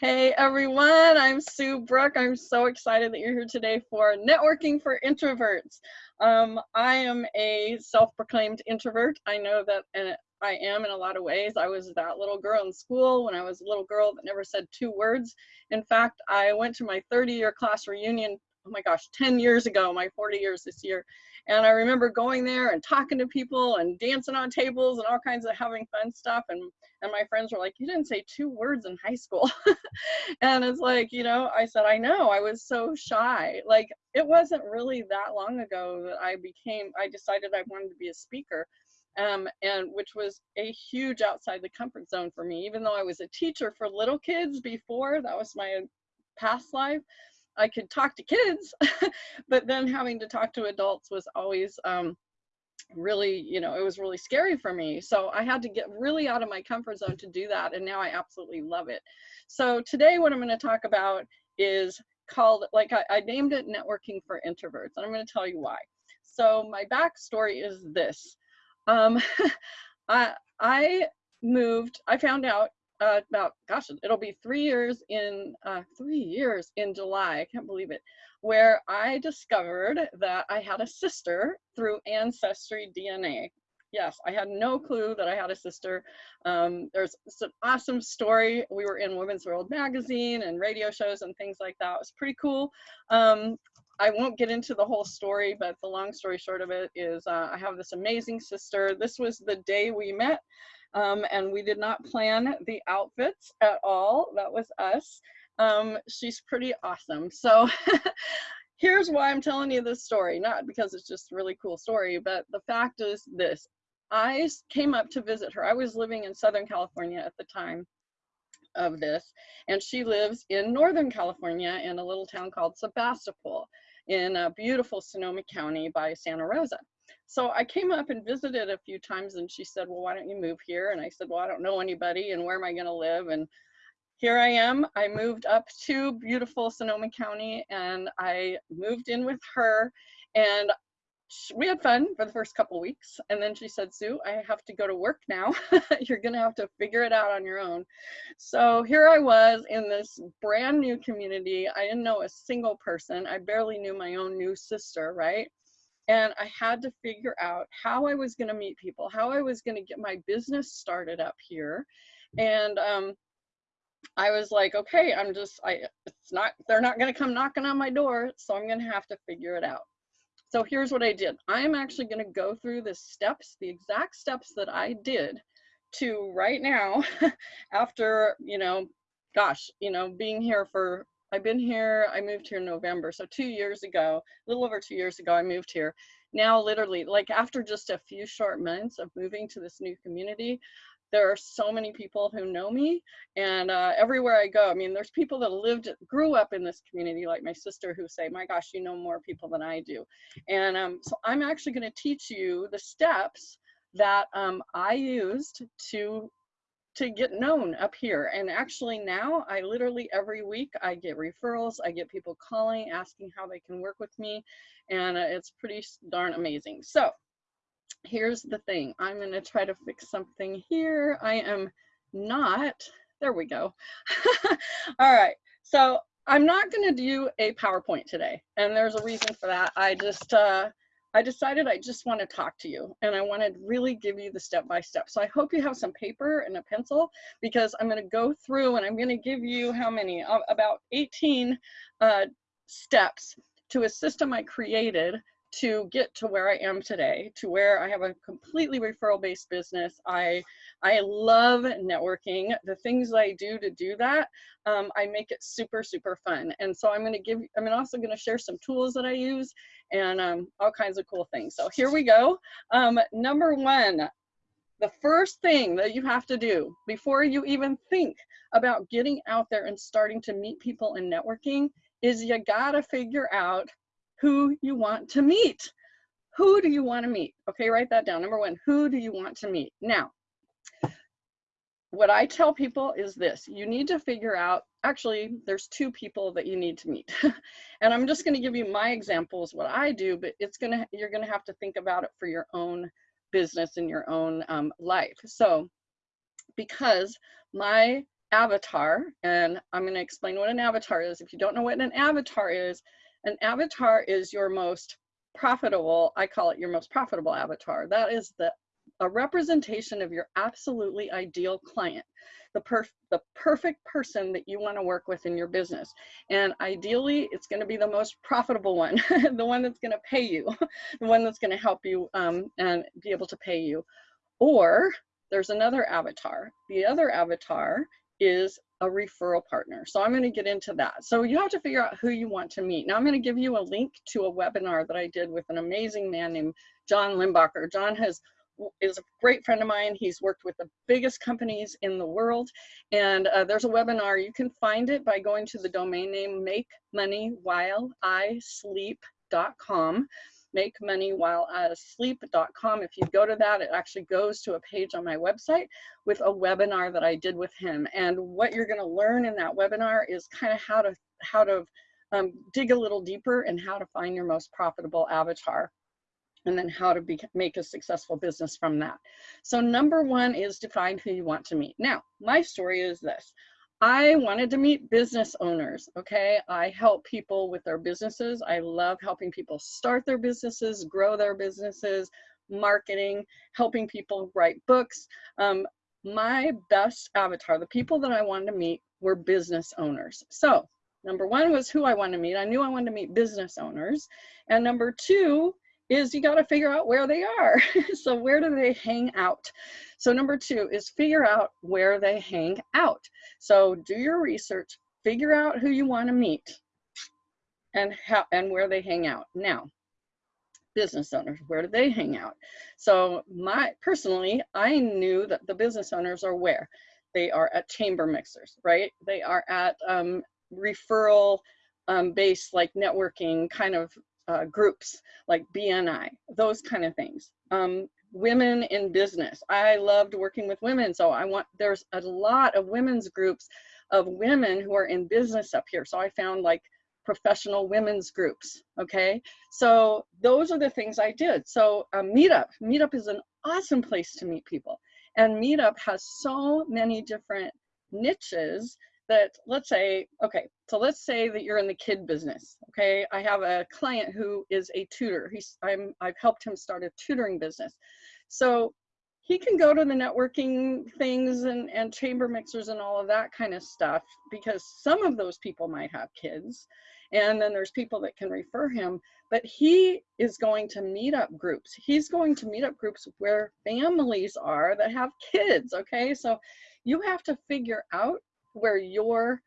Hey everyone, I'm Sue Brook. I'm so excited that you're here today for Networking for Introverts. Um, I am a self-proclaimed introvert. I know that and I am in a lot of ways. I was that little girl in school when I was a little girl that never said two words. In fact, I went to my 30 year class reunion, oh my gosh, 10 years ago, my 40 years this year. And I remember going there and talking to people and dancing on tables and all kinds of having fun stuff. And, and my friends were like, you didn't say two words in high school. and it's like, you know, I said, I know, I was so shy. Like it wasn't really that long ago that I became, I decided I wanted to be a speaker. Um, and which was a huge outside the comfort zone for me, even though I was a teacher for little kids before, that was my past life. I could talk to kids, but then having to talk to adults was always um, really, you know, it was really scary for me. So I had to get really out of my comfort zone to do that. And now I absolutely love it. So today, what I'm going to talk about is called, like I, I named it Networking for Introverts. And I'm going to tell you why. So my backstory is this. Um, I, I moved, I found out uh, about gosh it'll be three years in uh, three years in july i can't believe it where i discovered that i had a sister through ancestry dna yes i had no clue that i had a sister um, there's an awesome story we were in women's world magazine and radio shows and things like that it was pretty cool um, I won't get into the whole story, but the long story short of it is uh, I have this amazing sister. This was the day we met um, and we did not plan the outfits at all. That was us. Um, she's pretty awesome. So here's why I'm telling you this story, not because it's just a really cool story, but the fact is this. I came up to visit her. I was living in Southern California at the time of this, and she lives in Northern California in a little town called Sebastopol in a beautiful Sonoma County by Santa Rosa so I came up and visited a few times and she said, well, why don't you move here? And I said, well, I don't know anybody and where am I going to live? And here I am. I moved up to beautiful Sonoma County and I moved in with her and we had fun for the first couple weeks and then she said sue i have to go to work now. You're gonna have to figure it out on your own. So here i was in this brand new community. I didn't know a single person. I barely knew my own new sister right? And I had to figure out how I was going to meet people, how I was going to get my business started up here. And um, I was like, okay, I'm just, I, it's not, they're not going to come knocking on my door, so I'm going to have to figure it out. So here's what I did. I'm actually going to go through the steps, the exact steps that I did to right now, after, you know, gosh, you know, being here for I've been here, I moved here in November. So two years ago, a little over two years ago, I moved here. Now, literally, like after just a few short months of moving to this new community, there are so many people who know me and uh, everywhere I go, I mean, there's people that lived, grew up in this community, like my sister who say, my gosh, you know more people than I do. And um, so I'm actually gonna teach you the steps that um, I used to to get known up here. And actually now I literally every week I get referrals. I get people calling, asking how they can work with me. And uh, it's pretty darn amazing. So here's the thing. I'm going to try to fix something here. I am not, there we go. All right. So I'm not going to do a PowerPoint today. And there's a reason for that. I just, uh, I decided I just want to talk to you and I want to really give you the step by step. So I hope you have some paper and a pencil because I'm going to go through and I'm going to give you how many? About 18 uh, steps to a system I created to get to where I am today, to where I have a completely referral based business. I I love networking. The things I do to do that, um, I make it super, super fun. And so I'm gonna give, I'm also gonna share some tools that I use and um, all kinds of cool things. So here we go. Um, number one, the first thing that you have to do before you even think about getting out there and starting to meet people and networking is you gotta figure out who you want to meet. Who do you want to meet? Okay, write that down. Number one, who do you want to meet? Now, what I tell people is this, you need to figure out, actually, there's two people that you need to meet. and I'm just gonna give you my examples, what I do, but it's gonna, you're gonna have to think about it for your own business and your own um, life. So, because my avatar, and I'm going to explain what an avatar is. If you don't know what an avatar is, an avatar is your most profitable, I call it your most profitable avatar. That is the a representation of your absolutely ideal client, the, perf the perfect person that you want to work with in your business. And ideally, it's going to be the most profitable one, the one that's going to pay you, the one that's going to help you um, and be able to pay you. Or there's another avatar. The other avatar is a referral partner. So I'm going to get into that. So you have to figure out who you want to meet. Now I'm going to give you a link to a webinar that I did with an amazing man named John Limbacher. John has is a great friend of mine. He's worked with the biggest companies in the world. And uh, there's a webinar. You can find it by going to the domain name make make money while sleep.com. If you go to that, it actually goes to a page on my website with a webinar that I did with him. And what you're going to learn in that webinar is kind of how to how to um, dig a little deeper and how to find your most profitable avatar and then how to be, make a successful business from that. So number one is define who you want to meet. Now, my story is this. I wanted to meet business owners, okay? I help people with their businesses. I love helping people start their businesses, grow their businesses, marketing, helping people write books. Um, my best avatar, the people that I wanted to meet were business owners. So number one was who I wanted to meet. I knew I wanted to meet business owners. And number two is you got to figure out where they are. so where do they hang out? So number two is figure out where they hang out. So do your research, figure out who you want to meet and how and where they hang out. Now, business owners, where do they hang out? So my personally, I knew that the business owners are where? They are at chamber mixers, right? They are at um, referral um, based like networking kind of uh, groups like BNI, those kind of things. Um, women in business. I loved working with women, so I want, there's a lot of women's groups of women who are in business up here. So I found like professional women's groups, okay? So those are the things I did. So um, Meetup, Meetup is an awesome place to meet people. And Meetup has so many different niches that let's say, okay, so let's say that you're in the kid business, okay? I have a client who is a tutor. He's, I'm, I've helped him start a tutoring business. So he can go to the networking things and, and chamber mixers and all of that kind of stuff because some of those people might have kids and then there's people that can refer him but he is going to meet up groups he's going to meet up groups where families are that have kids okay so you have to figure out where your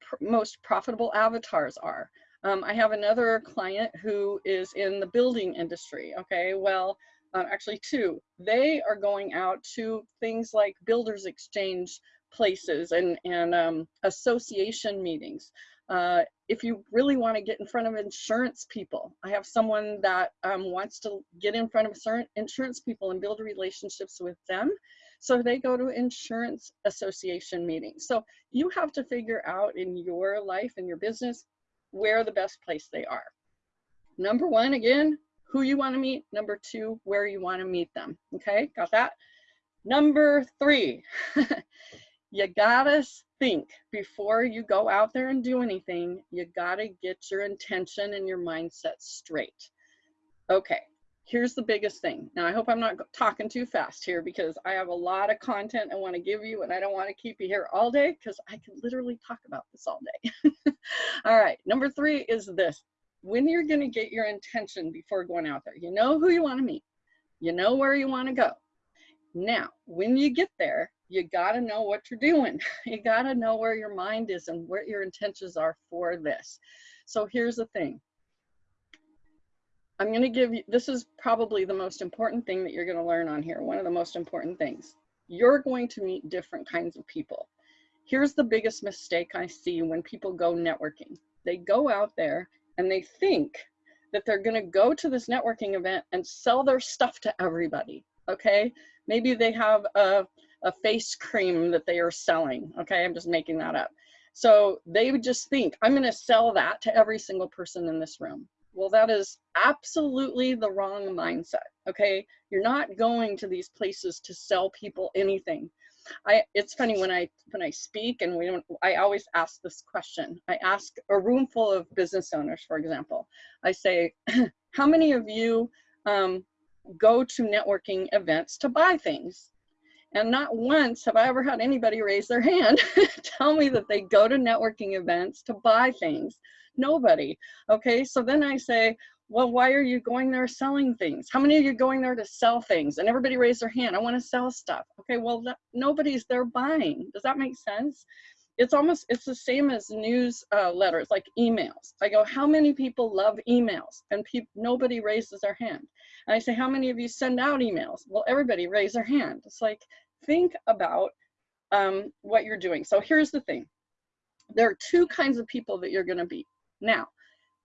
pr most profitable avatars are. Um, I have another client who is in the building industry. Okay, well, uh, actually two. They are going out to things like builders exchange places and, and um, association meetings. Uh, if you really want to get in front of insurance people, I have someone that um, wants to get in front of certain insurance people and build relationships with them. So they go to insurance association meetings. So you have to figure out in your life and your business where the best place they are. Number one, again, who you want to meet. Number two, where you want to meet them. Okay, got that? Number three, you gotta think before you go out there and do anything, you gotta get your intention and your mindset straight. Okay, here's the biggest thing. Now, I hope I'm not talking too fast here because I have a lot of content I want to give you and I don't want to keep you here all day because I can literally talk about this all day. all right, number three is this. When you're going to get your intention before going out there, you know who you want to meet, you know where you want to go. Now, when you get there, you got to know what you're doing. You got to know where your mind is and what your intentions are for this. So here's the thing I'm going to give you, this is probably the most important thing that you're going to learn on here. One of the most important things. You're going to meet different kinds of people. Here's the biggest mistake I see when people go networking. They go out there and they think that they're going to go to this networking event and sell their stuff to everybody. Okay. Maybe they have a, a face cream that they are selling. Okay. I'm just making that up. So they would just think, I'm going to sell that to every single person in this room. Well, that is absolutely the wrong mindset. Okay. You're not going to these places to sell people anything. I it's funny when I when I speak and we don't I always ask this question. I ask a room full of business owners, for example. I say, how many of you um, go to networking events to buy things? And not once have I ever had anybody raise their hand tell me that they go to networking events to buy things. Nobody. Okay, so then I say, well, why are you going there selling things? How many of you going there to sell things? And everybody raised their hand. I want to sell stuff. Okay, well, that, nobody's there buying. Does that make sense? It's almost, it's the same as news uh, letters, like emails. I go, how many people love emails? And nobody raises their hand. And I say, how many of you send out emails? Well, everybody raise their hand. It's like, think about um, what you're doing. So here's the thing. There are two kinds of people that you're gonna be. Now,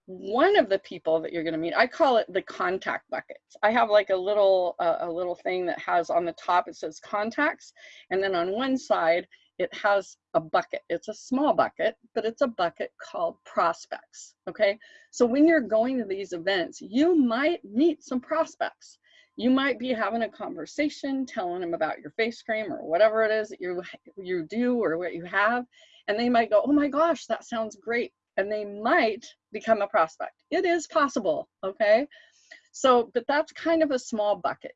one of the people that you're going to meet i call it the contact buckets. I have like a little uh, a little thing that has on the top it says contacts and then on one side it has a bucket. It's a small bucket but it's a bucket called prospects okay? So when you're going to these events you might meet some prospects. You might be having a conversation telling them about your face cream or whatever it is that you you do or what you have and they might go oh my gosh that sounds great and they might become a prospect. It is possible, okay? So, but that's kind of a small bucket.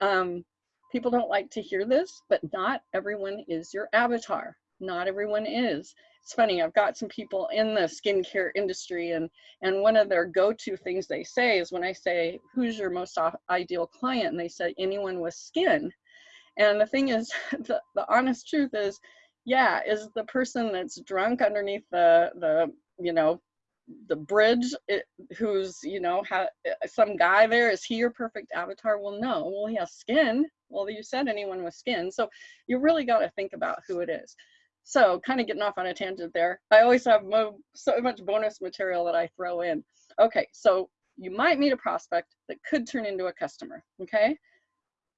Um, people don't like to hear this, but not everyone is your avatar. Not everyone is. It's funny, I've got some people in the skincare industry and, and one of their go-to things they say is when I say, who's your most ideal client? And they say, anyone with skin. And the thing is, the, the honest truth is, yeah, is the person that's drunk underneath the, the you know, the bridge it, who's, you know, some guy there, is he your perfect avatar? Well, no, well, he has skin. Well, you said anyone with skin. So you really got to think about who it is. So kind of getting off on a tangent there. I always have mo so much bonus material that I throw in. Okay, so you might meet a prospect that could turn into a customer, okay?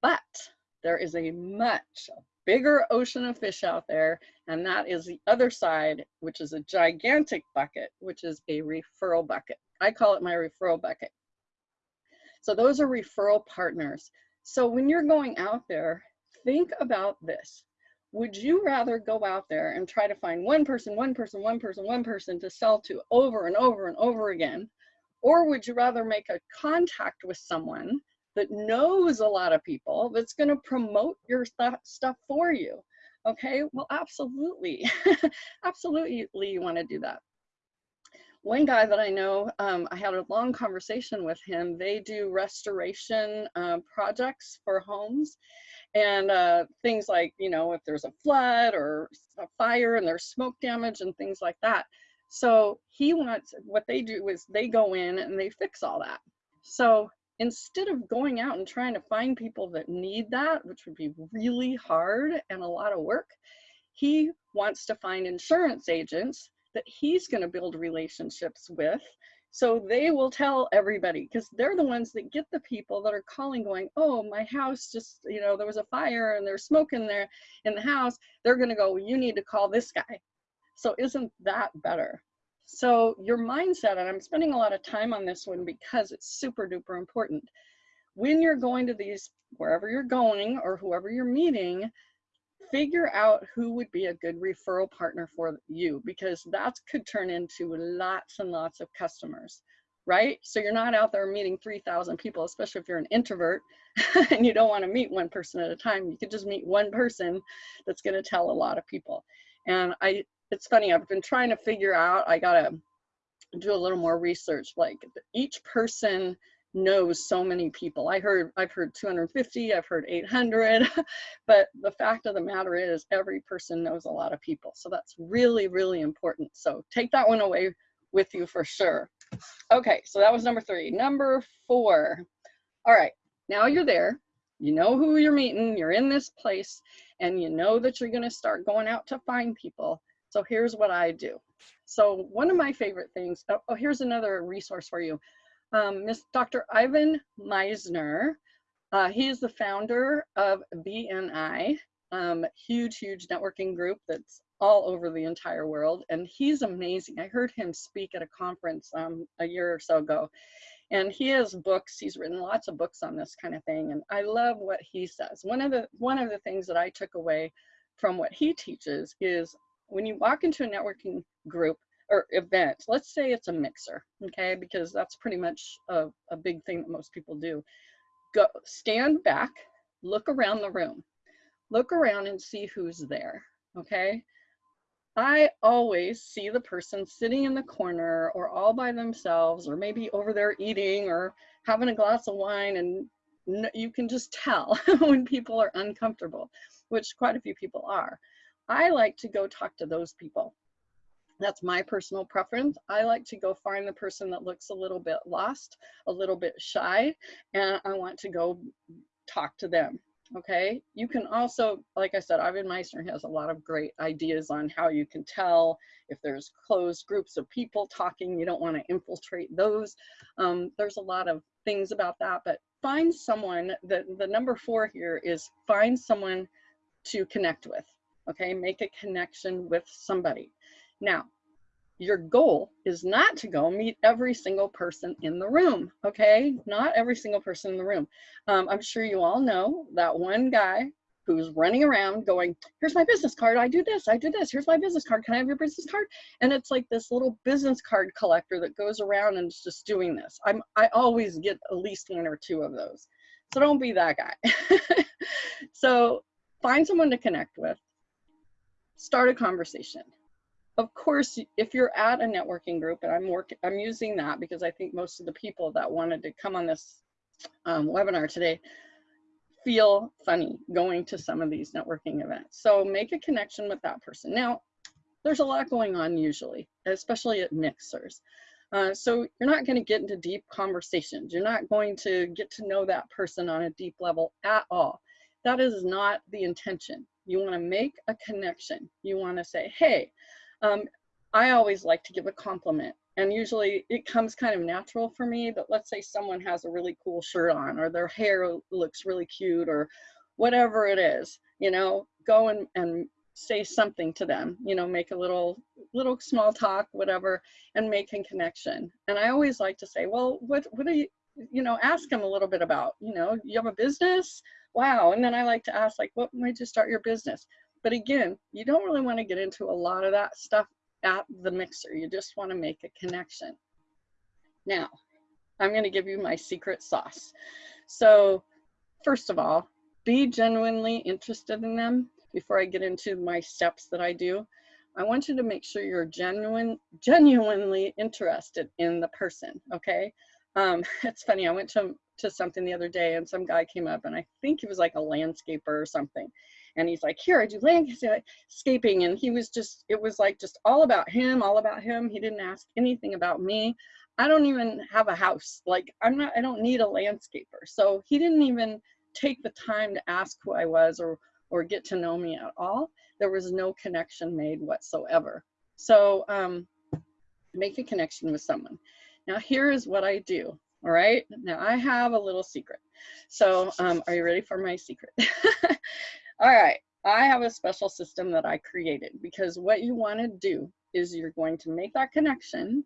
But there is a much bigger ocean of fish out there, and that is the other side, which is a gigantic bucket, which is a referral bucket. I call it my referral bucket. So those are referral partners. So when you're going out there, think about this. Would you rather go out there and try to find one person, one person, one person, one person to sell to over and over and over again? Or would you rather make a contact with someone that knows a lot of people that's going to promote your st stuff for you okay well absolutely absolutely you want to do that one guy that I know, um, I had a long conversation with him. They do restoration uh, projects for homes and uh, things like, you know, if there's a flood or a fire and there's smoke damage and things like that. So he wants, what they do is they go in and they fix all that. So instead of going out and trying to find people that need that, which would be really hard and a lot of work, he wants to find insurance agents that he's going to build relationships with. So they will tell everybody because they're the ones that get the people that are calling going, oh, my house just, you know, there was a fire and there's smoke in there in the house. They're going to go, you need to call this guy. So isn't that better? So your mindset, and I'm spending a lot of time on this one because it's super duper important. When you're going to these, wherever you're going or whoever you're meeting, figure out who would be a good referral partner for you because that could turn into lots and lots of customers right? So you're not out there meeting 3000 people especially if you're an introvert and you don't want to meet one person at a time. You could just meet one person that's going to tell a lot of people. And i it's funny, I've been trying to figure out, I gotta do a little more research. Like each person knows so many people. I heard, I've heard 250, I've heard 800, but the fact of the matter is every person knows a lot of people. So that's really, really important. So take that one away with you for sure. Okay, so that was number three. Number four. All right, now you're there. You know who you're meeting, you're in this place, and you know that you're gonna start going out to find people. So here's what I do. So one of my favorite things, oh, oh here's another resource for you. Um, Miss Dr. Ivan Misner, uh, he is the founder of BNI, um, huge, huge networking group that's all over the entire world. And he's amazing. I heard him speak at a conference um, a year or so ago. And he has books, he's written lots of books on this kind of thing. And I love what he says. One of the one of the things that I took away from what he teaches is when you walk into a networking group or event, let's say it's a mixer, okay, because that's pretty much a, a big thing that most people do. Go stand back, look around the room, look around and see who's there, okay? I always see the person sitting in the corner or all by themselves or maybe over there eating or having a glass of wine and you can just tell when people are uncomfortable, which quite a few people are. I like to go talk to those people. That's my personal preference. I like to go find the person that looks a little bit lost, a little bit shy, and I want to go talk to them okay you can also like i said ivan misner has a lot of great ideas on how you can tell if there's closed groups of people talking you don't want to infiltrate those um, there's a lot of things about that but find someone the the number four here is find someone to connect with okay make a connection with somebody now your goal is not to go meet every single person in the room, okay? Not every single person in the room. Um, I'm sure you all know that one guy who's running around going, here's my business card, I do this, I do this, here's my business card, can I have your business card? And it's like this little business card collector that goes around and is just doing this. I'm, I always get at least one or two of those. So don't be that guy. so find someone to connect with, start a conversation of course, if you're at a networking group, and I'm working, I'm using that because I think most of the people that wanted to come on this um, webinar today feel funny going to some of these networking events. So make a connection with that person. Now, there's a lot going on usually, especially at mixers. Uh, so you're not going to get into deep conversations. You're not going to get to know that person on a deep level at all. That is not the intention. You want to make a connection. You want to say, hey, um, I always like to give a compliment and usually it comes kind of natural for me, but let's say someone has a really cool shirt on or their hair looks really cute or whatever it is, you know, go and, and say something to them, you know, make a little, little small talk, whatever, and make a connection. And I always like to say, well, what, what do you, you know, ask them a little bit about, you know, you have a business? Wow. And then I like to ask like, what made you start your business? But again, you don't really want to get into a lot of that stuff at the mixer. You just want to make a connection. Now, I'm going to give you my secret sauce. So first of all, be genuinely interested in them before I get into my steps that I do. I want you to make sure you're genuine, genuinely interested in the person, okay? Um, it's funny, I went to, to something the other day and some guy came up and I think he was like a landscaper or something. And he's like here i do landscaping. And he was just it was like just all about him all about him. He didn't ask anything about me. I don't even have a house. Like i'm not i don't need a landscaper. So he didn't even take the time to ask who i was or or get to know me at all. There was no connection made whatsoever. So um make a connection with someone. Now here is what i do all right now i have a little secret so um, are you ready for my secret All right, I have a special system that I created because what you want to do is you're going to make that connection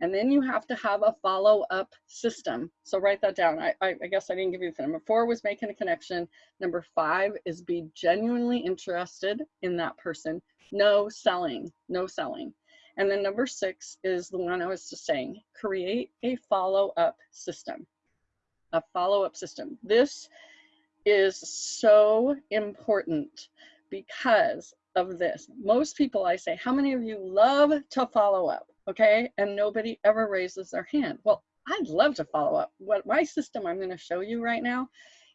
and then you have to have a follow-up system. So write that down. I, I, I, guess I didn't give you the number four was making a connection. Number five is be genuinely interested in that person. No selling, no selling. And then number six is the one I was just saying, create a follow-up system, a follow-up system. This is so important because of this. Most people I say, how many of you love to follow up? Okay, and nobody ever raises their hand. Well, I'd love to follow up. What my system I'm gonna show you right now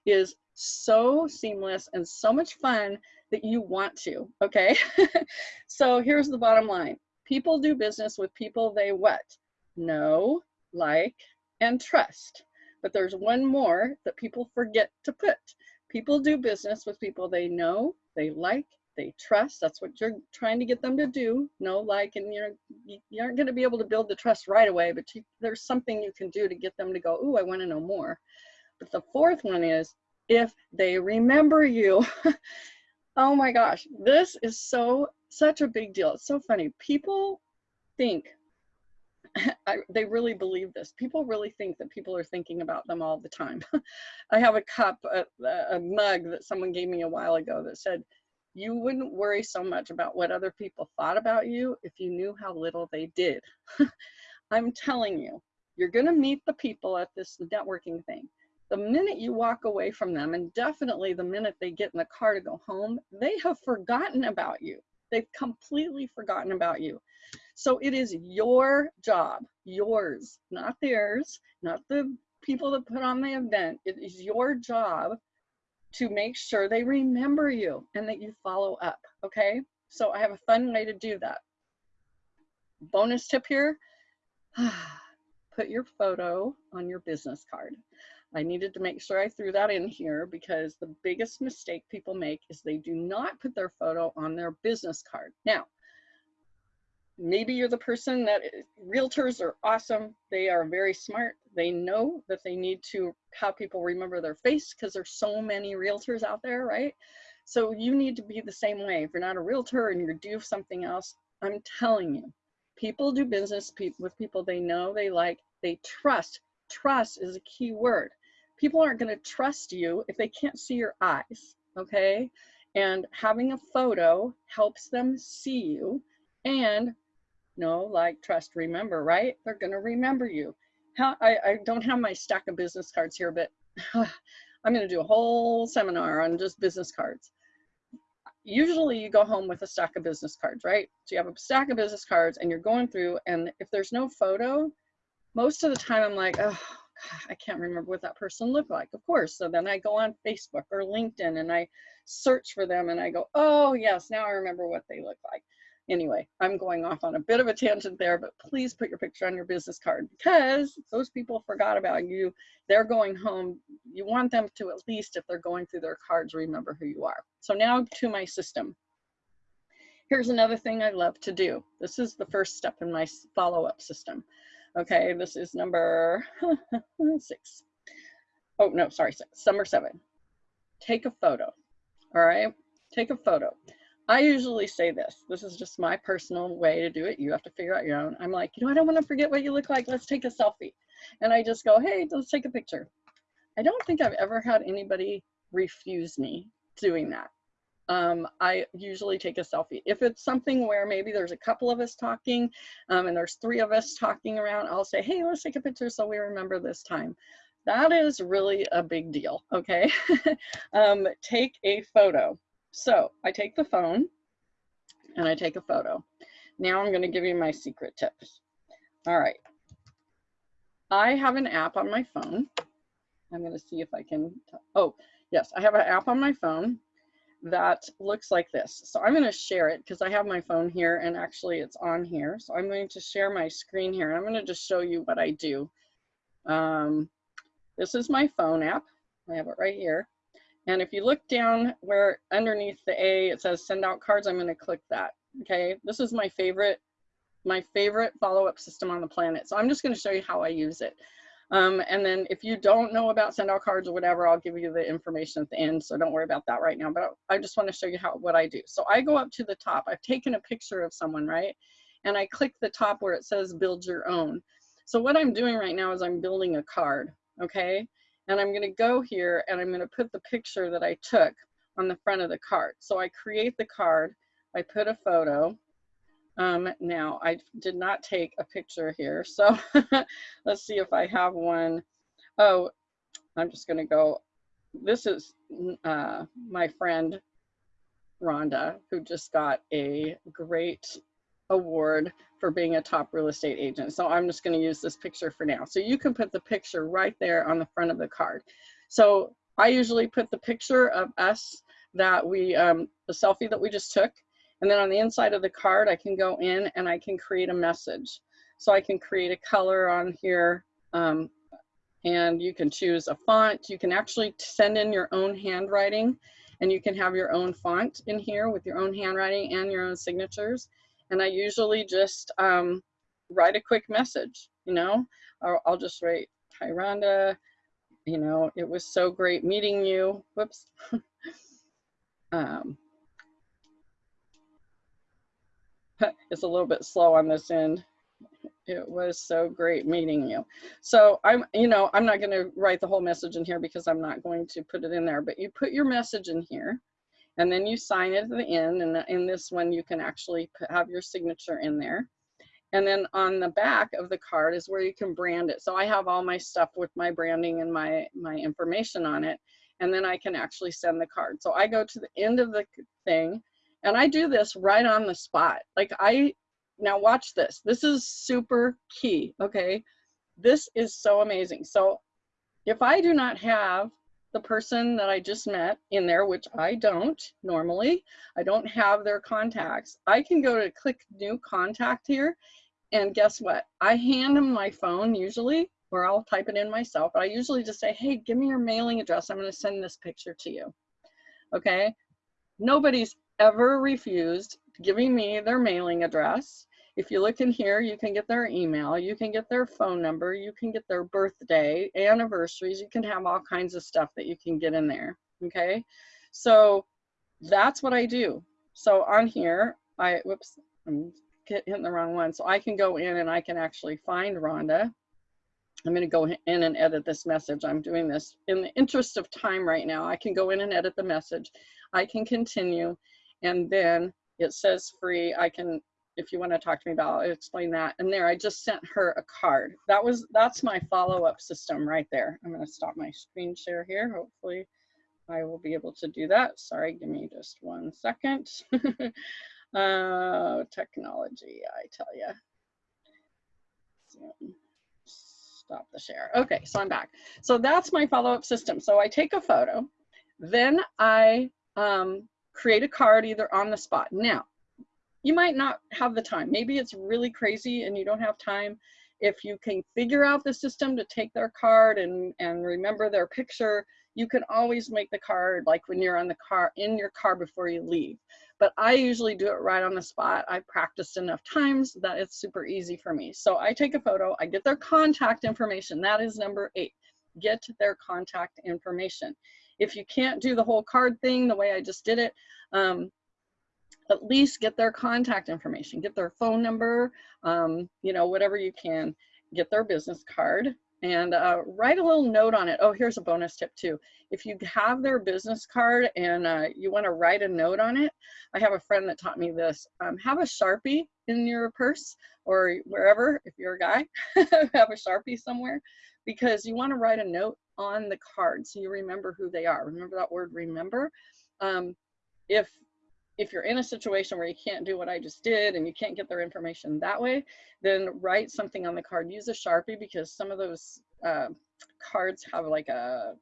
is so seamless and so much fun that you want to, okay? so here's the bottom line. People do business with people they what? Know, like, and trust. But there's one more that people forget to put. People do business with people they know, they like, they trust. That's what you're trying to get them to do. Know, like, and you're you aren't going to be able to build the trust right away, but you, there's something you can do to get them to go, "Ooh, I want to know more." But the fourth one is if they remember you. oh my gosh, this is so such a big deal. It's so funny. People think I, they really believe this. People really think that people are thinking about them all the time. I have a cup, a, a mug that someone gave me a while ago that said, you wouldn't worry so much about what other people thought about you if you knew how little they did. I'm telling you, you're going to meet the people at this networking thing. The minute you walk away from them, and definitely the minute they get in the car to go home, they have forgotten about you. They've completely forgotten about you. So it is your job, yours, not theirs, not the people that put on the event. It is your job to make sure they remember you and that you follow up, okay? So I have a fun way to do that. Bonus tip here, put your photo on your business card. I needed to make sure I threw that in here because the biggest mistake people make is they do not put their photo on their business card. Now, maybe you're the person that eh, realtors are awesome. They are very smart. They know that they need to have people remember their face because there's so many realtors out there, right? So you need to be the same way. If you're not a realtor and you're due something else, I'm telling you, people do business with people they know, they like, they trust. Trust is a key word. People aren't going to trust you if they can't see your eyes, okay? And having a photo helps them see you and no, like, trust, remember, right? They're going to remember you. How, I, I don't have my stack of business cards here, but I'm going to do a whole seminar on just business cards. Usually you go home with a stack of business cards, right? So you have a stack of business cards and you're going through and if there's no photo, most of the time I'm like, oh, I can't remember what that person looked like, of course. So then I go on Facebook or LinkedIn and I search for them and I go, oh yes, now I remember what they look like. Anyway, I'm going off on a bit of a tangent there, but please put your picture on your business card because those people forgot about you. They're going home. You want them to at least, if they're going through their cards, remember who you are. So now to my system. Here's another thing I love to do. This is the first step in my follow-up system. Okay, this is number six. Oh, no, sorry, six, number seven. Take a photo, all right? Take a photo. I usually say this. This is just my personal way to do it. You have to figure out your own. I'm like, you know, I don't want to forget what you look like. Let's take a selfie. And I just go, hey, let's take a picture. I don't think I've ever had anybody refuse me doing that. Um, I usually take a selfie. If it's something where maybe there's a couple of us talking um, and there's three of us talking around, I'll say, hey, let's take a picture so we remember this time. That is really a big deal, okay? um, take a photo. So I take the phone and I take a photo. Now I'm going to give you my secret tips. All right. I have an app on my phone. I'm going to see if I can. Oh, yes, I have an app on my phone that looks like this. So I'm going to share it because I have my phone here and actually it's on here. So I'm going to share my screen here. I'm going to just show you what I do. Um, this is my phone app. I have it right here. And if you look down where underneath the A, it says send out cards, I'm gonna click that, okay? This is my favorite, my favorite follow-up system on the planet. So I'm just gonna show you how I use it. Um, and then if you don't know about send out cards or whatever, I'll give you the information at the end. So don't worry about that right now, but I just wanna show you how what I do. So I go up to the top, I've taken a picture of someone, right? And I click the top where it says build your own. So what I'm doing right now is I'm building a card, okay? And I'm gonna go here and I'm gonna put the picture that I took on the front of the card. So I create the card, I put a photo. Um, now I did not take a picture here. So let's see if I have one. Oh, I'm just gonna go, this is uh, my friend Rhonda, who just got a great award for being a top real estate agent. So I'm just going to use this picture for now. So you can put the picture right there on the front of the card. So I usually put the picture of us that we, um, the selfie that we just took. And then on the inside of the card, I can go in and I can create a message. So I can create a color on here um, and you can choose a font. You can actually send in your own handwriting and you can have your own font in here with your own handwriting and your own signatures and I usually just um, write a quick message, you know, or I'll just write, hi Rhonda, you know, it was so great meeting you. Whoops. um, it's a little bit slow on this end. It was so great meeting you. So I'm, you know, I'm not going to write the whole message in here because I'm not going to put it in there, but you put your message in here and then you sign it at the end. And in this one, you can actually have your signature in there. And then on the back of the card is where you can brand it. So I have all my stuff with my branding and my, my information on it. And then I can actually send the card. So I go to the end of the thing and I do this right on the spot. Like I, now watch this. This is super key, okay? This is so amazing. So if I do not have the person that I just met in there, which I don't normally, I don't have their contacts, I can go to click new contact here and guess what? I hand them my phone usually, or I'll type it in myself. But I usually just say, hey, give me your mailing address. I'm going to send this picture to you. Okay. Nobody's ever refused giving me their mailing address. If you look in here, you can get their email, you can get their phone number, you can get their birthday, anniversaries, you can have all kinds of stuff that you can get in there. Okay. So that's what I do. So on here, I, whoops, I'm hitting the wrong one. So I can go in and I can actually find Rhonda. I'm going to go in and edit this message. I'm doing this in the interest of time right now. I can go in and edit the message. I can continue and then it says free. I can, if you want to talk to me about, explain that. And there, I just sent her a card. That was, that's my follow-up system right there. I'm going to stop my screen share here. Hopefully I will be able to do that. Sorry, give me just one second. Uh, technology, I tell you. Stop the share. Okay, so I'm back. So that's my follow-up system. So I take a photo, then I um, create a card either on the spot. Now, you might not have the time. Maybe it's really crazy and you don't have time. If you can figure out the system to take their card and, and remember their picture, you can always make the card like when you're on the car in your car before you leave but I usually do it right on the spot. I practiced enough times that it's super easy for me. So I take a photo, I get their contact information. That is number eight, get their contact information. If you can't do the whole card thing the way I just did it, um, at least get their contact information, get their phone number, um, you know, whatever you can, get their business card, and uh, write a little note on it. Oh, here's a bonus tip too. If you have their business card and uh, you want to write a note on it, I have a friend that taught me this. Um, have a Sharpie in your purse or wherever, if you're a guy, have a Sharpie somewhere because you want to write a note on the card so you remember who they are. Remember that word remember? Um, if if you're in a situation where you can't do what I just did and you can't get their information that way, then write something on the card. Use a Sharpie because some of those uh, cards have like a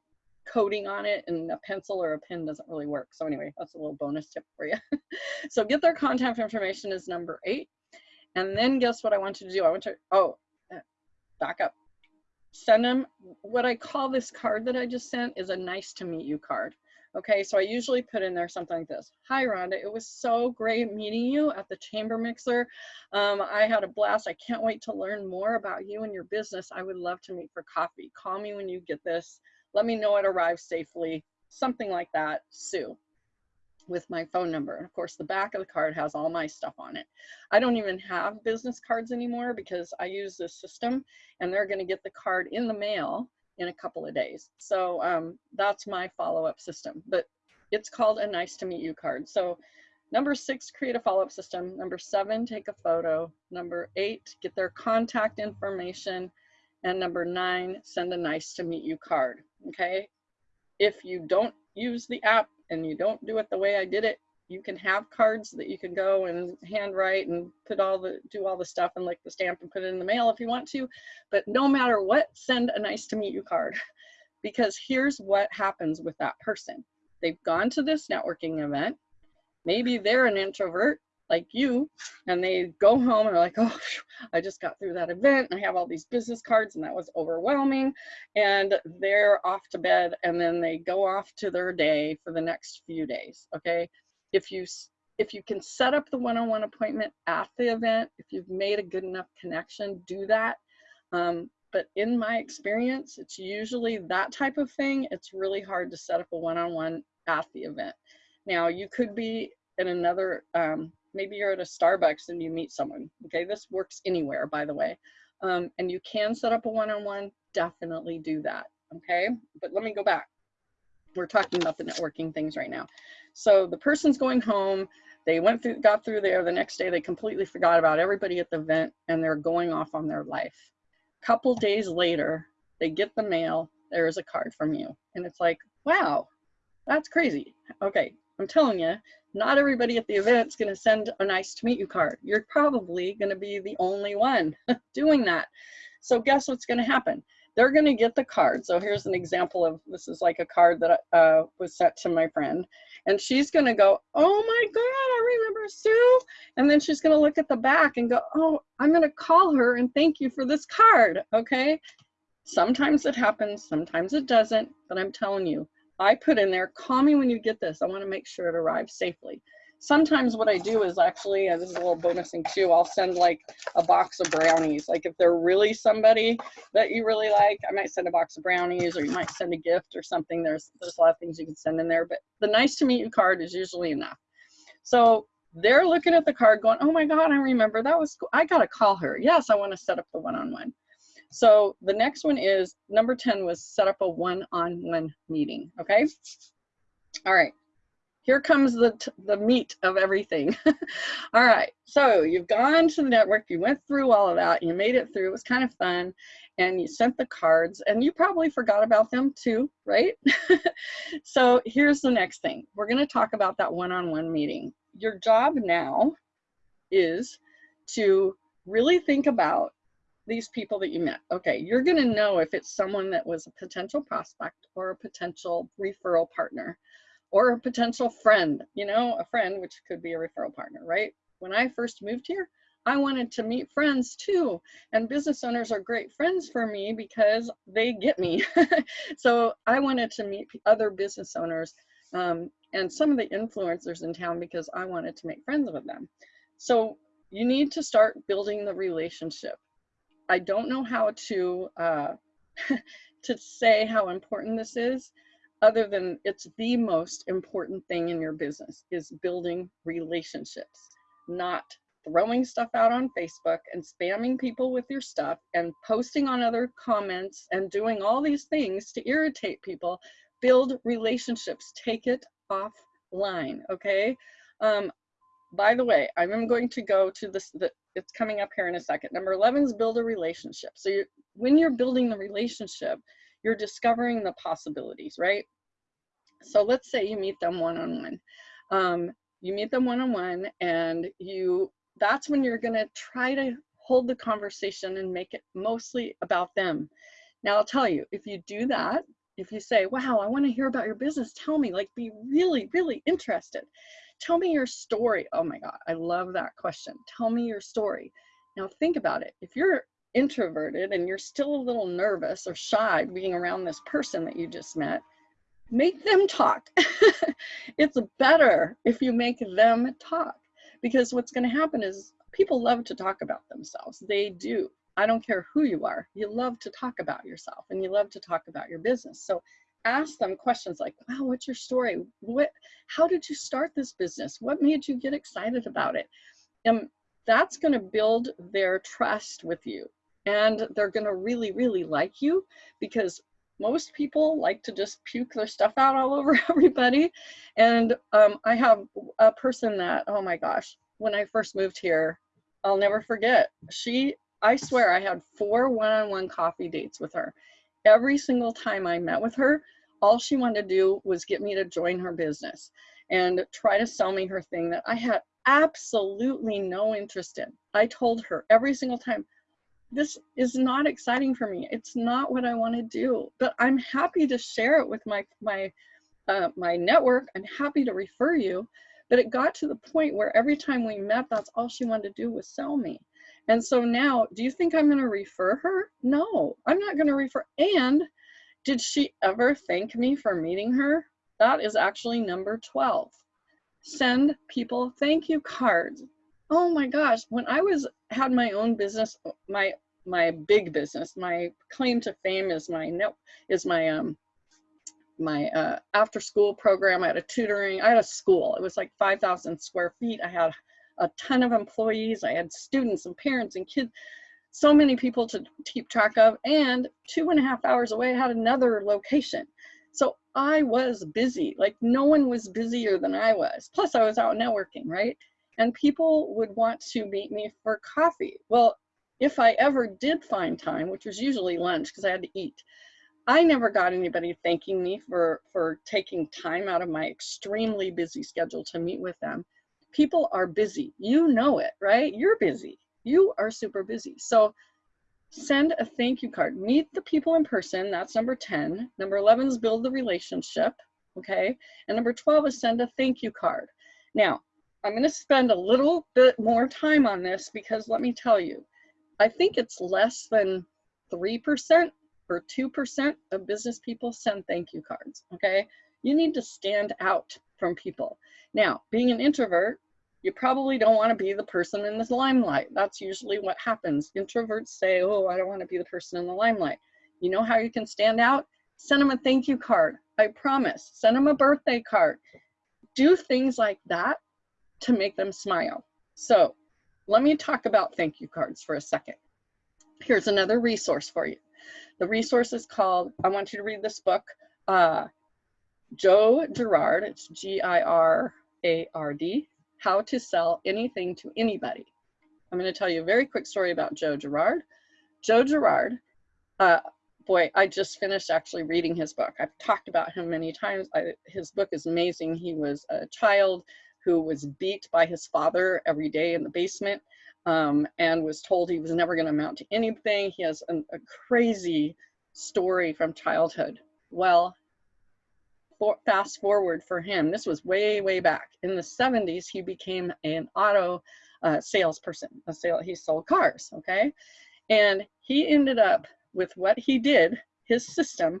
coating on it and a pencil or a pen doesn't really work. So anyway, that's a little bonus tip for you. so get their contact information is number eight. And then guess what I want you to do? I want to, oh, uh, back up. Send them, what I call this card that I just sent is a nice to meet you card. Okay, so I usually put in there something like this. Hi, Rhonda. It was so great meeting you at the Chamber Mixer. Um, I had a blast. I can't wait to learn more about you and your business. I would love to meet for coffee. Call me when you get this. Let me know it arrives safely. Something like that, Sue, with my phone number. And of course, the back of the card has all my stuff on it. I don't even have business cards anymore because I use this system and they're going to get the card in the mail in a couple of days. So um, that's my follow-up system, but it's called a nice to meet you card. So number six, create a follow-up system. Number seven, take a photo. Number eight, get their contact information. And number nine, send a nice to meet you card, okay? If you don't use the app and you don't do it the way I did it, you can have cards that you can go and handwrite and put all the do all the stuff and like the stamp and put it in the mail if you want to but no matter what send a nice to meet you card. Because here's what happens with that person. They've gone to this networking event. Maybe they're an introvert like you and they go home and are like oh i just got through that event and i have all these business cards and that was overwhelming and they're off to bed and then they go off to their day for the next few days okay if you if you can set up the one-on-one appointment at the event, if you've made a good enough connection, do that. Um, but in my experience, it's usually that type of thing. It's really hard to set up a one-on-one -on -one at the event. Now, you could be in another um, maybe you're at a Starbucks and you meet someone. Okay, this works anywhere, by the way. Um, and you can set up a one-on-one, definitely do that. Okay, but let me go back. We're talking about the networking things right now. So the person's going home, they went through, got through there. The next day, they completely forgot about everybody at the event and they're going off on their life. Couple days later, they get the mail. There is a card from you, and it's like, wow, that's crazy. Okay, I'm telling you, not everybody at the event is going to send a nice to meet you card. You're probably going to be the only one doing that. So guess what's going to happen? they're going to get the card. So here's an example of this is like a card that uh, was sent to my friend. And she's going to go, oh my God, I remember Sue. And then she's going to look at the back and go, oh, I'm going to call her and thank you for this card. Okay. Sometimes it happens, sometimes it doesn't. But I'm telling you, I put in there, call me when you get this. I want to make sure it arrives safely sometimes what I do is actually, this is a little bonus thing too, I'll send like a box of brownies. Like if they're really somebody that you really like, I might send a box of brownies or you might send a gift or something. There's, there's a lot of things you can send in there, but the nice to meet you card is usually enough. So they're looking at the card going, oh my God, I remember that was, cool. I got to call her. Yes, I want to set up the one-on-one. -on -one. So the next one is number 10 was set up a one-on-one -on -one meeting. Okay. All right here comes the, the meat of everything. all right, so you've gone to the network, you went through all of that, you made it through, it was kind of fun, and you sent the cards, and you probably forgot about them too, right? so here's the next thing. We're gonna talk about that one-on-one -on -one meeting. Your job now is to really think about these people that you met. Okay, you're gonna know if it's someone that was a potential prospect or a potential referral partner or a potential friend, you know, a friend, which could be a referral partner, right? When I first moved here, I wanted to meet friends too. And business owners are great friends for me because they get me. so I wanted to meet other business owners um, and some of the influencers in town because I wanted to make friends with them. So you need to start building the relationship. I don't know how to uh, to say how important this is, other than it's the most important thing in your business is building relationships, not throwing stuff out on Facebook and spamming people with your stuff and posting on other comments and doing all these things to irritate people. Build relationships, take it offline, okay? Um, by the way, I'm going to go to this, the, it's coming up here in a second. Number 11 is build a relationship. So you when you're building the relationship, you're discovering the possibilities, right? So let's say you meet them one-on-one. Um, you meet them one-on-one and you, that's when you're gonna try to hold the conversation and make it mostly about them. Now I'll tell you, if you do that, if you say, wow, I wanna hear about your business, tell me, like be really, really interested. Tell me your story. Oh my God, I love that question. Tell me your story. Now think about it. If you're introverted and you're still a little nervous or shy being around this person that you just met, make them talk. it's better if you make them talk because what's going to happen is people love to talk about themselves. They do. I don't care who you are. You love to talk about yourself and you love to talk about your business. So ask them questions like, wow, what's your story? What, how did you start this business? What made you get excited about it? And that's going to build their trust with you. And they're going to really, really like you because most people like to just puke their stuff out all over everybody. And um, I have a person that, oh my gosh, when I first moved here, I'll never forget. She, I swear, I had four one on one coffee dates with her. Every single time I met with her, all she wanted to do was get me to join her business and try to sell me her thing that I had absolutely no interest in. I told her every single time, this is not exciting for me. It's not what I want to do, but I'm happy to share it with my, my, uh, my network. I'm happy to refer you. But it got to the point where every time we met, that's all she wanted to do was sell me. And so now, do you think I'm going to refer her? No, I'm not going to refer. And did she ever thank me for meeting her? That is actually number 12. Send people thank you cards oh my gosh, when I was had my own business, my my big business, my claim to fame is my no is my um my uh, after school program. I had a tutoring. I had a school. It was like 5,000 square feet. I had a ton of employees. I had students and parents and kids, so many people to keep track of. And two and a half hours away, I had another location. So I was busy, like no one was busier than I was. Plus, I was out networking, right? And people would want to meet me for coffee. Well, if I ever did find time, which was usually lunch because I had to eat, I never got anybody thanking me for, for taking time out of my extremely busy schedule to meet with them. People are busy. You know it, right? You're busy. You are super busy. So send a thank you card. Meet the people in person. That's number 10. Number 11 is build the relationship. Okay. And number 12 is send a thank you card. Now, I'm going to spend a little bit more time on this because let me tell you, I think it's less than 3% or 2% of business people send thank you cards, okay? You need to stand out from people. Now, being an introvert, you probably don't want to be the person in the limelight. That's usually what happens. Introverts say, oh, I don't want to be the person in the limelight. You know how you can stand out? Send them a thank you card. I promise. Send them a birthday card. Do things like that to make them smile. So let me talk about thank you cards for a second. Here's another resource for you. The resource is called, I want you to read this book, uh, Joe Girard, it's G-I-R-A-R-D, How to Sell Anything to Anybody. I'm gonna tell you a very quick story about Joe Girard. Joe Girard, uh, boy, I just finished actually reading his book. I've talked about him many times. I, his book is amazing. He was a child who was beat by his father every day in the basement um, and was told he was never going to amount to anything. He has an, a crazy story from childhood. Well, for, fast forward for him, this was way, way back. In the 70s, he became an auto uh, salesperson. A sale, he sold cars, okay? And he ended up with what he did, his system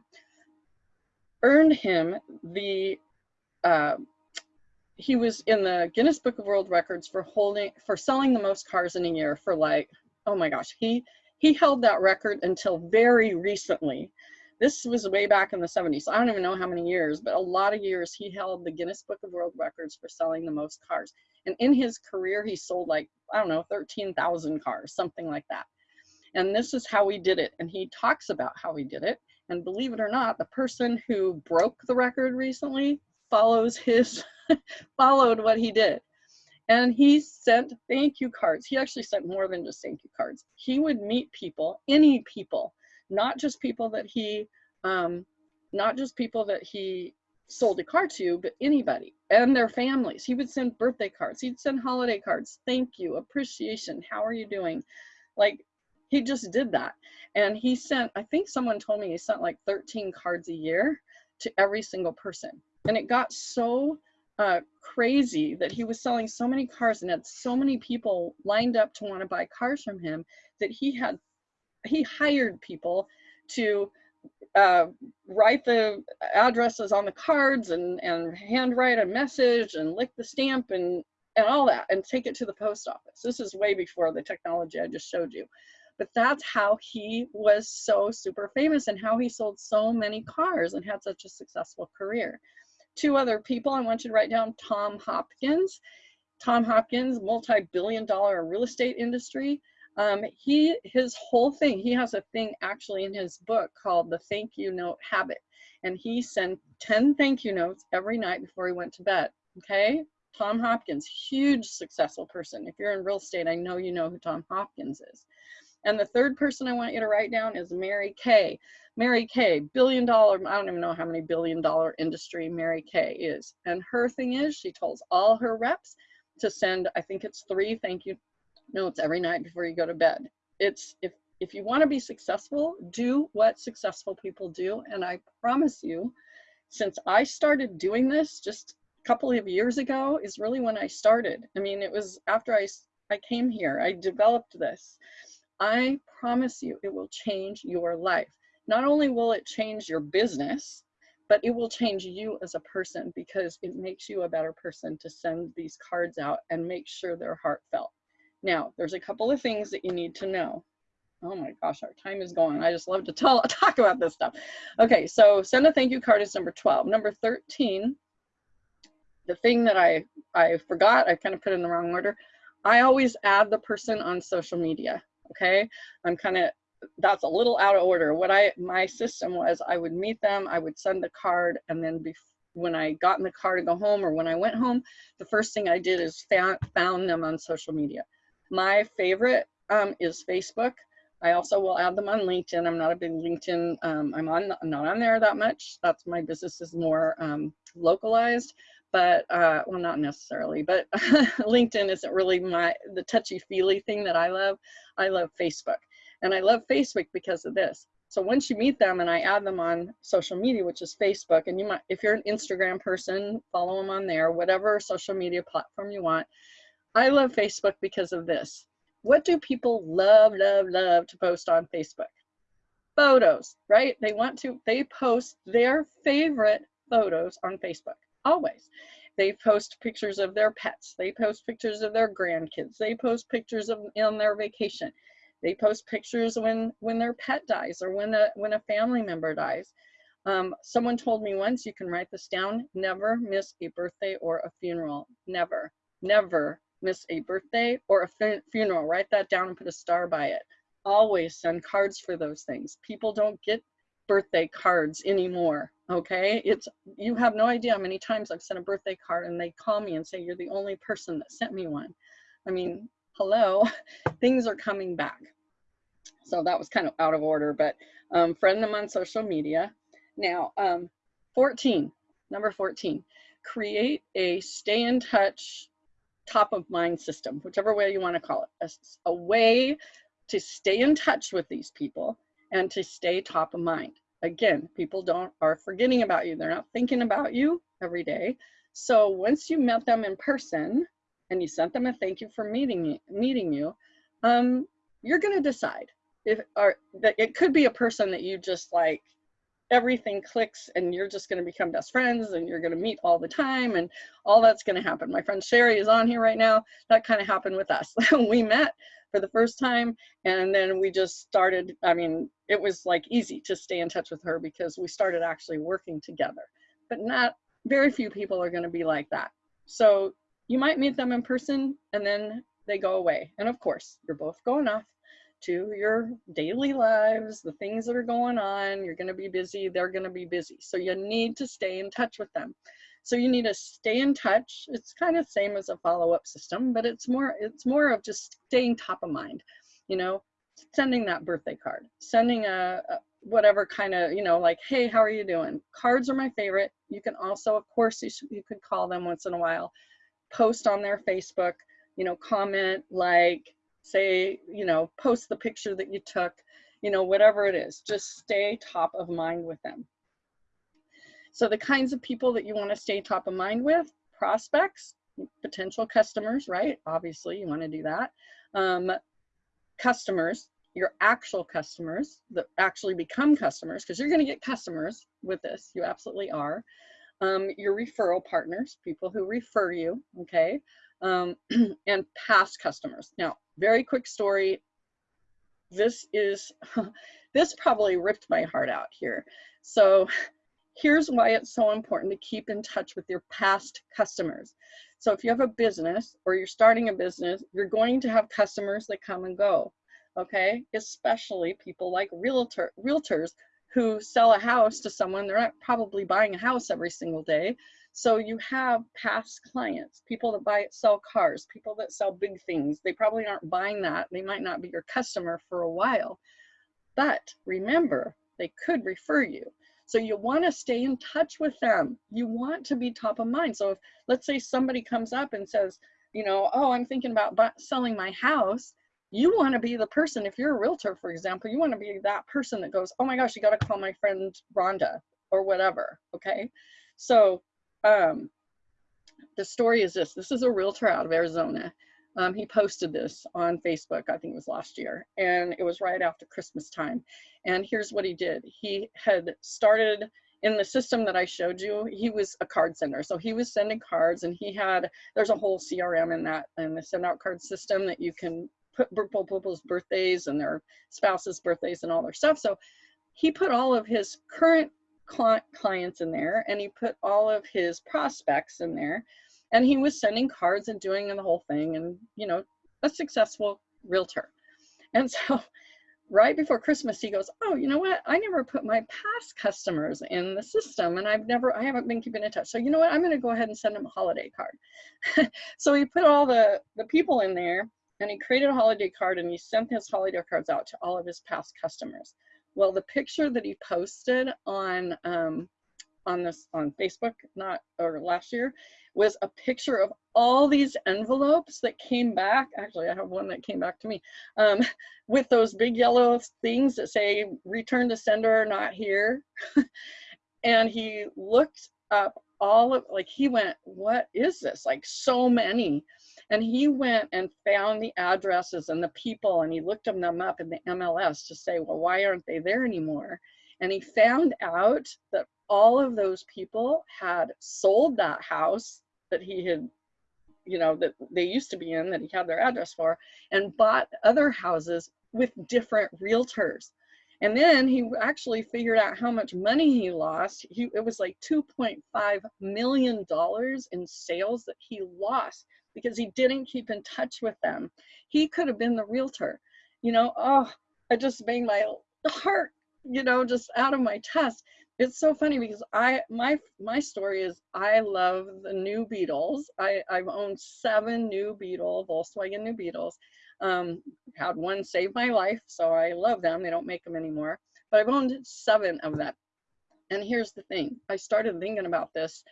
earned him the uh, he was in the Guinness Book of World Records for holding for selling the most cars in a year for like oh my gosh he he held that record until very recently this was way back in the 70s so i don't even know how many years but a lot of years he held the guinness book of world records for selling the most cars and in his career he sold like i don't know 13,000 cars something like that and this is how he did it and he talks about how he did it and believe it or not the person who broke the record recently follows his followed what he did. And he sent thank you cards. He actually sent more than just thank you cards. He would meet people, any people, not just people that he, um, not just people that he sold a car to, but anybody and their families. He would send birthday cards. He'd send holiday cards. Thank you, appreciation. How are you doing? Like he just did that. And he sent, I think someone told me he sent like 13 cards a year to every single person. And it got so uh, crazy that he was selling so many cars and had so many people lined up to want to buy cars from him that he had he hired people to uh, write the addresses on the cards and and handwrite a message and lick the stamp and and all that and take it to the post office. This is way before the technology I just showed you. But that's how he was so super famous and how he sold so many cars and had such a successful career two other people I want you to write down, Tom Hopkins. Tom Hopkins, multi-billion dollar real estate industry. Um, he, his whole thing, he has a thing actually in his book called the thank you note habit. And he sent 10 thank you notes every night before he went to bed. Okay. Tom Hopkins, huge successful person. If you're in real estate, I know you know who Tom Hopkins is. And the third person I want you to write down is Mary Kay. Mary Kay, billion dollar, I don't even know how many billion dollar industry Mary Kay is. And her thing is she tells all her reps to send, I think it's three thank you notes every night before you go to bed. It's if if you want to be successful, do what successful people do. And I promise you, since I started doing this just a couple of years ago is really when I started. I mean, it was after I, I came here, I developed this. I promise you, it will change your life not only will it change your business, but it will change you as a person because it makes you a better person to send these cards out and make sure they're heartfelt. Now, there's a couple of things that you need to know. Oh my gosh, our time is going. I just love to tell, talk about this stuff. Okay, so send a thank you card is number 12. Number 13, the thing that I, I forgot, I kind of put in the wrong order. I always add the person on social media. Okay, I'm kind of that's a little out of order. What I my system was I would meet them, I would send the card, and then be, when I got in the car to go home or when I went home, the first thing I did is found found them on social media. My favorite um, is Facebook. I also will add them on LinkedIn. I'm not a big LinkedIn. Um, I'm on I'm not on there that much. That's my business is more um, localized, but uh, well, not necessarily. But LinkedIn isn't really my the touchy feely thing that I love. I love Facebook. And I love Facebook because of this. So once you meet them and I add them on social media, which is Facebook, and you might, if you're an Instagram person, follow them on there, whatever social media platform you want. I love Facebook because of this. What do people love, love, love to post on Facebook? Photos, right? They want to, they post their favorite photos on Facebook, always. They post pictures of their pets. They post pictures of their grandkids. They post pictures of on their vacation. They post pictures when when their pet dies or when a when a family member dies. Um, someone told me once, you can write this down, never miss a birthday or a funeral. Never, never miss a birthday or a funeral. Write that down and put a star by it. Always send cards for those things. People don't get birthday cards anymore, okay? It's You have no idea how many times I've sent a birthday card and they call me and say, you're the only person that sent me one. I mean, hello, things are coming back. So that was kind of out of order, but um, friend them on social media. Now, um, 14, number 14, create a stay in touch top of mind system, whichever way you want to call it, a, a way to stay in touch with these people and to stay top of mind. Again, people don't are forgetting about you. They're not thinking about you every day. So once you met them in person, and you sent them a thank you for meeting meeting you, um, you're going to decide if or that it could be a person that you just like everything clicks and you're just going to become best friends and you're going to meet all the time and all that's going to happen. My friend Sherry is on here right now. That kind of happened with us. we met for the first time and then we just started, I mean, it was like easy to stay in touch with her because we started actually working together. But not very few people are going to be like that. So you might meet them in person and then they go away. And of course, you're both going off to your daily lives, the things that are going on. You're going to be busy, they're going to be busy. So you need to stay in touch with them. So you need to stay in touch. It's kind of same as a follow-up system, but it's more it's more of just staying top of mind. You know, sending that birthday card, sending a, a whatever kind of, you know, like, hey, how are you doing? Cards are my favorite. You can also, of course, you, you could call them once in a while post on their Facebook, you know, comment, like, say, you know, post the picture that you took, you know, whatever it is, just stay top of mind with them. So the kinds of people that you want to stay top of mind with, prospects, potential customers, right? Obviously, you want to do that. Um, customers, your actual customers that actually become customers, because you're going to get customers with this. You absolutely are um, your referral partners, people who refer you, okay, um, and past customers. Now, very quick story. This is, this probably ripped my heart out here. So here's why it's so important to keep in touch with your past customers. So if you have a business or you're starting a business, you're going to have customers that come and go, okay? Especially people like realtor, realtors who sell a house to someone, they're not probably buying a house every single day. So you have past clients, people that buy sell cars, people that sell big things. They probably aren't buying that. They might not be your customer for a while. But remember, they could refer you. So you want to stay in touch with them. You want to be top of mind. So if let's say somebody comes up and says, you know, oh, I'm thinking about selling my house you want to be the person if you're a realtor for example you want to be that person that goes oh my gosh you got to call my friend rhonda or whatever okay so um the story is this this is a realtor out of arizona um, he posted this on facebook i think it was last year and it was right after christmas time and here's what he did he had started in the system that I showed you, he was a card sender. So he was sending cards and he had, there's a whole CRM in that, in the send out card system that you can put people's birthdays and their spouses' birthdays and all their stuff. So he put all of his current clients in there and he put all of his prospects in there And he was sending cards and doing the whole thing and, you know, a successful realtor. And so right before Christmas, he goes, Oh, you know what? I never put my past customers in the system and I've never, I haven't been keeping in touch. So, you know what? I'm going to go ahead and send him a holiday card. so he put all the, the people in there and he created a holiday card and he sent his holiday cards out to all of his past customers. Well, the picture that he posted on, um, on this on Facebook, not or last year, was a picture of all these envelopes that came back. Actually, I have one that came back to me um, with those big yellow things that say return to sender, not here. and he looked up all of, like, he went, what is this? Like, so many. And he went and found the addresses and the people and he looked them up in the MLS to say, well, why aren't they there anymore? And he found out that all of those people had sold that house that he had you know that they used to be in that he had their address for and bought other houses with different realtors and then he actually figured out how much money he lost he it was like 2.5 million dollars in sales that he lost because he didn't keep in touch with them he could have been the realtor you know oh i just made my heart you know just out of my chest it's so funny because I my my story is I love the new Beetles. I I've owned seven new Beetle Volkswagen new Beetles. Um, had one save my life, so I love them. They don't make them anymore, but I've owned seven of them. And here's the thing: I started thinking about this.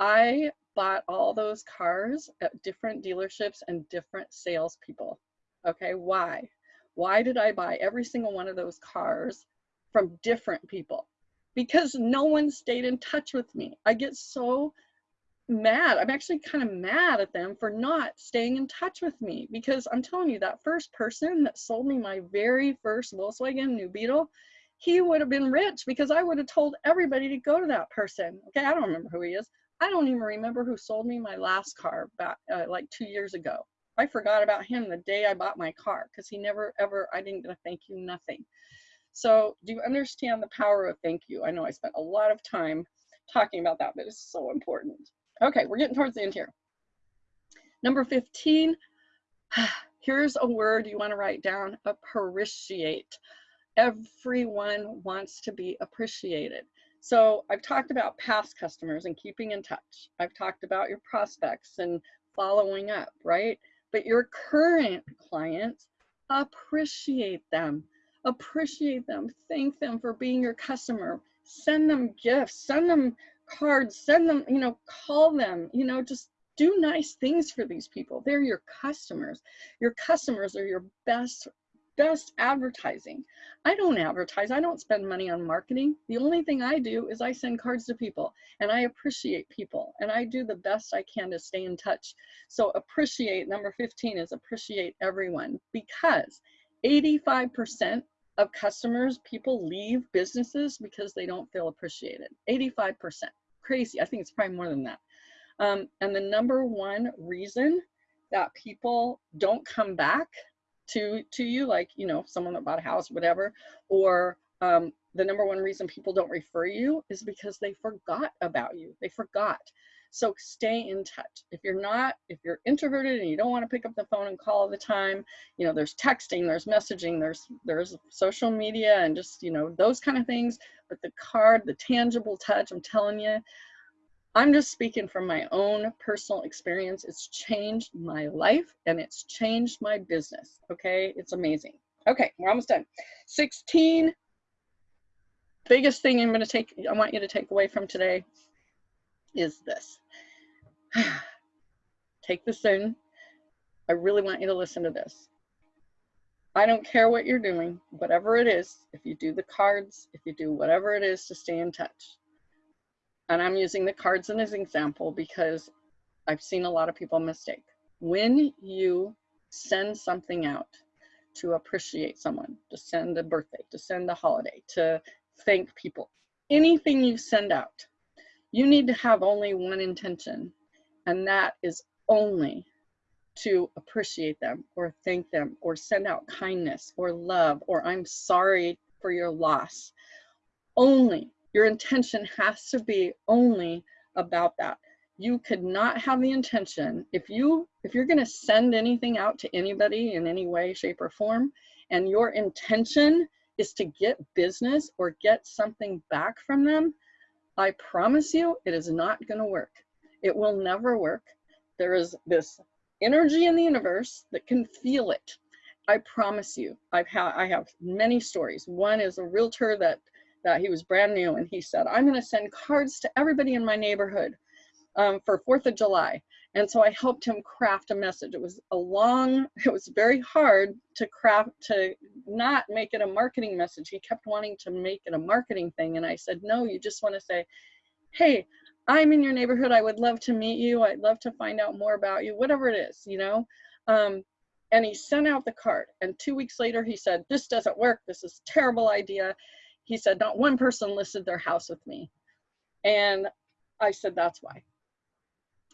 I bought all those cars at different dealerships and different salespeople. Okay, why? Why did I buy every single one of those cars from different people? because no one stayed in touch with me. I get so mad. I'm actually kind of mad at them for not staying in touch with me because I'm telling you, that first person that sold me my very first Volkswagen New Beetle, he would have been rich because I would have told everybody to go to that person. Okay, I don't remember who he is. I don't even remember who sold me my last car back uh, like two years ago. I forgot about him the day I bought my car because he never ever, I didn't get a thank you, nothing. So do you understand the power of thank you? I know I spent a lot of time talking about that, but it's so important. Okay, we're getting towards the end here. Number 15, here's a word you want to write down, appreciate. Everyone wants to be appreciated. So I've talked about past customers and keeping in touch. I've talked about your prospects and following up, right? But your current clients, appreciate them appreciate them, thank them for being your customer, send them gifts, send them cards, send them, you know, call them, you know, just do nice things for these people. They're your customers. Your customers are your best best advertising. I don't advertise. I don't spend money on marketing. The only thing I do is I send cards to people and I appreciate people and I do the best I can to stay in touch. So appreciate number 15 is appreciate everyone because 85% of customers, people leave businesses because they don't feel appreciated. 85%. Crazy. I think it's probably more than that. Um, and the number one reason that people don't come back to to you, like you know, someone that bought a house, whatever, or um, the number one reason people don't refer you is because they forgot about you. They forgot. So stay in touch. If you're not, if you're introverted and you don't want to pick up the phone and call all the time, you know, there's texting, there's messaging, there's there's social media and just, you know, those kind of things. But the card, the tangible touch, I'm telling you, I'm just speaking from my own personal experience. It's changed my life and it's changed my business. Okay, it's amazing. Okay, we're almost done. 16 biggest thing I'm going to take I want you to take away from today is this. Take this in. I really want you to listen to this. I don't care what you're doing, whatever it is, if you do the cards, if you do whatever it is to stay in touch. And I'm using the cards as an example because I've seen a lot of people mistake. When you send something out to appreciate someone, to send a birthday, to send a holiday, to thank people, anything you send out, you need to have only one intention, and that is only to appreciate them or thank them or send out kindness or love or I'm sorry for your loss. Only your intention has to be only about that. you could not have the intention if you if you're going to send anything out to anybody in any way shape or form and your intention is to get business or get something back from them i promise you it is not going to work. It will never work. There is this energy in the universe that can feel it. I promise you i've had i have many stories. One is a realtor that that he was brand new and he said i'm going to send cards to everybody in my neighborhood um, for Fourth of July. And so I helped him craft a message. It was a long, it was very hard to craft, to not make it a marketing message. He kept wanting to make it a marketing thing. And I said, no, you just want to say, hey, I'm in your neighborhood. I would love to meet you. I'd love to find out more about you, whatever it is, you know? Um, and he sent out the card. And two weeks later, he said, this doesn't work. This is terrible idea. He said, not one person listed their house with me. And I said, that's why.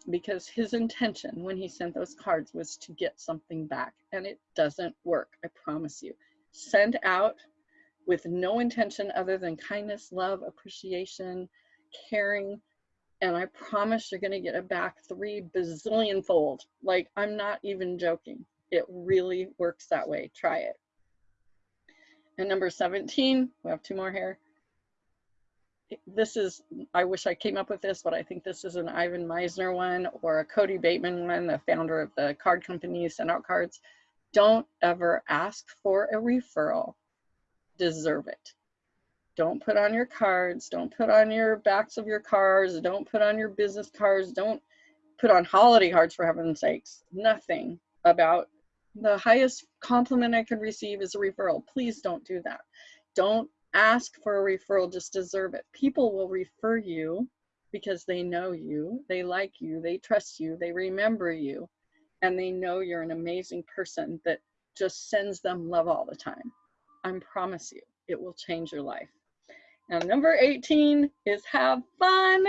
Because his intention when he sent those cards was to get something back and it doesn't work i promise you. Send out with no intention other than kindness love appreciation caring and i promise you're going to get it back three bazillion fold like i'm not even joking. It really works that way. Try it and number 17 we have two more here this is, I wish I came up with this, but I think this is an Ivan Misner one or a Kody Bateman one, the founder of the card company send out cards. Don't ever ask for a referral. Deserve it. Don't put on your cards. Don't put on your backs of your cars. Don't put on your business cards. Don't put on holiday cards for heaven's sakes. Nothing about the highest compliment I could receive is a referral. Please don't do that. Don't ask for a referral, just deserve it. People will refer you because they know you, they like you, they trust you, they remember you, and they know you're an amazing person that just sends them love all the time. I promise you, it will change your life. And number 18 is have fun.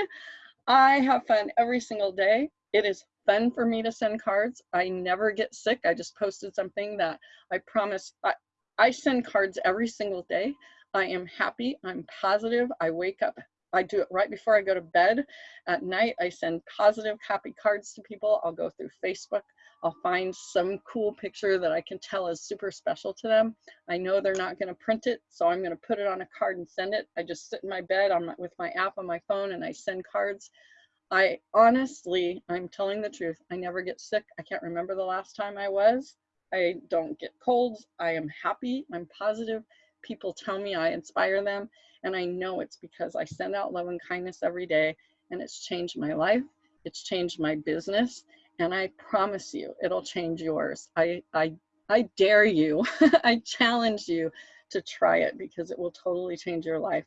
I have fun every single day. It is fun for me to send cards. I never get sick. I just posted something that I promise I, I send cards every single day. I am happy, I'm positive, I wake up, I do it right before I go to bed. At night, I send positive, happy cards to people. I'll go through Facebook. I'll find some cool picture that I can tell is super special to them. I know they're not going to print it, so I'm going to put it on a card and send it. I just sit in my bed on my, with my app on my phone and I send cards. I honestly, I'm telling the truth, I never get sick. I can't remember the last time I was. I don't get colds. I am happy. I'm positive people tell me I inspire them. And I know it's because I send out love and kindness every day and it's changed my life. It's changed my business. And I promise you, it'll change yours. I, I, I dare you, I challenge you to try it because it will totally change your life.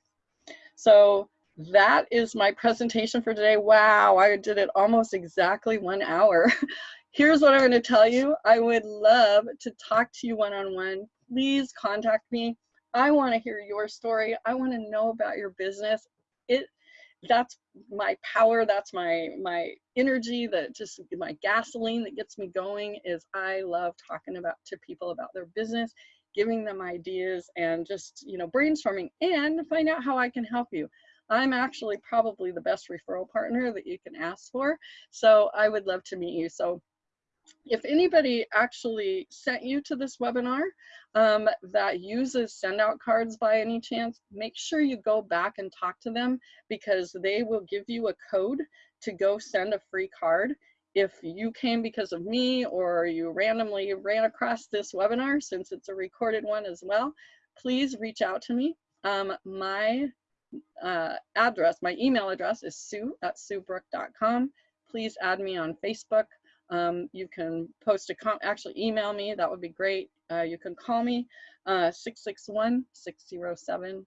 So that is my presentation for today. Wow, I did it almost exactly one hour. Here's what I'm going to tell you. I would love to talk to you one-on-one. -on -one. Please contact me. I want to hear your story. I want to know about your business. It that's my power, that's my my energy, that just my gasoline that gets me going is I love talking about to people about their business, giving them ideas and just, you know, brainstorming and find out how I can help you. I'm actually probably the best referral partner that you can ask for. So I would love to meet you. So if anybody actually sent you to this webinar um, that uses send out cards by any chance, make sure you go back and talk to them because they will give you a code to go send a free card. If you came because of me or you randomly ran across this webinar, since it's a recorded one as well, please reach out to me. Um, my uh, address, my email address is sue at suebrook.com. Please add me on Facebook. Um, you can post a actually email me, that would be great. Uh, you can call me 661-607-2805.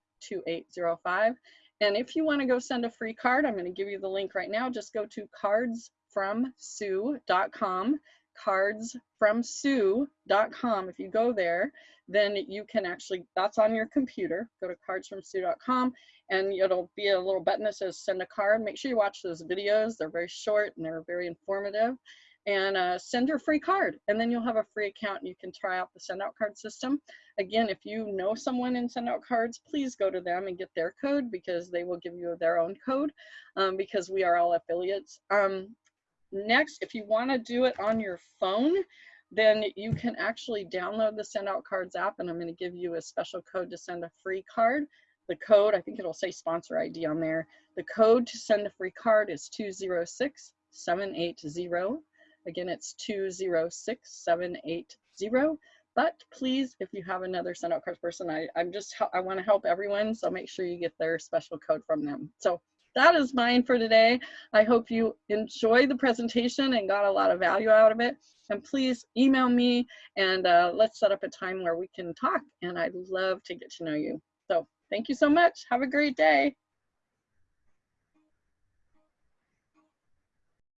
Uh, and if you want to go send a free card, I'm going to give you the link right now. Just go to cardsfromsue.com, cardsfromsue.com. If you go there, then you can actually, that's on your computer. Go to cardsfromsue.com and it'll be a little button that says send a card. Make sure you watch those videos. They're very short and they're very informative and uh, send your free card. And then you'll have a free account and you can try out the send out card system. Again, if you know someone in send out cards, please go to them and get their code because they will give you their own code um, because we are all affiliates. Um, next, if you want to do it on your phone, then you can actually download the Send Out Cards app and I'm going to give you a special code to send a free card. The code, I think it'll say sponsor ID on there. The code to send a free card is 206780. Again, it's 206780. But please, if you have another send out cards person, I, I'm just, I want to help everyone. So make sure you get their special code from them. So that is mine for today. I hope you enjoyed the presentation and got a lot of value out of it. And please email me and uh, let's set up a time where we can talk. And I'd love to get to know you. So thank you so much. Have a great day.